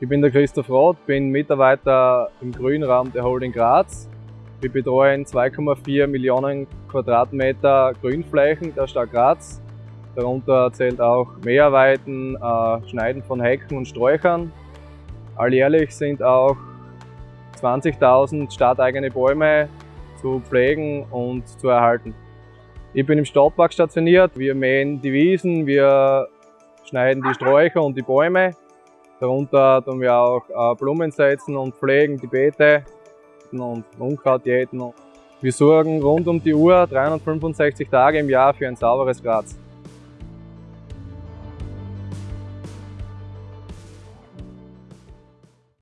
Ich bin der Christoph Roth, bin Mitarbeiter im Grünraum der Holding Graz. Wir betreuen 2,4 Millionen Quadratmeter Grünflächen der Stadt Graz. Darunter zählt auch Mäharbeiten, äh, Schneiden von Hecken und Sträuchern. Alljährlich sind auch 20.000 stadteigene Bäume zu pflegen und zu erhalten. Ich bin im Stadtpark stationiert. Wir mähen die Wiesen, wir schneiden die Sträucher und die Bäume. Darunter tun wir auch äh, Blumen setzen und pflegen die Beete und Unkraut jäten. Wir sorgen rund um die Uhr 365 Tage im Jahr für ein sauberes Graz.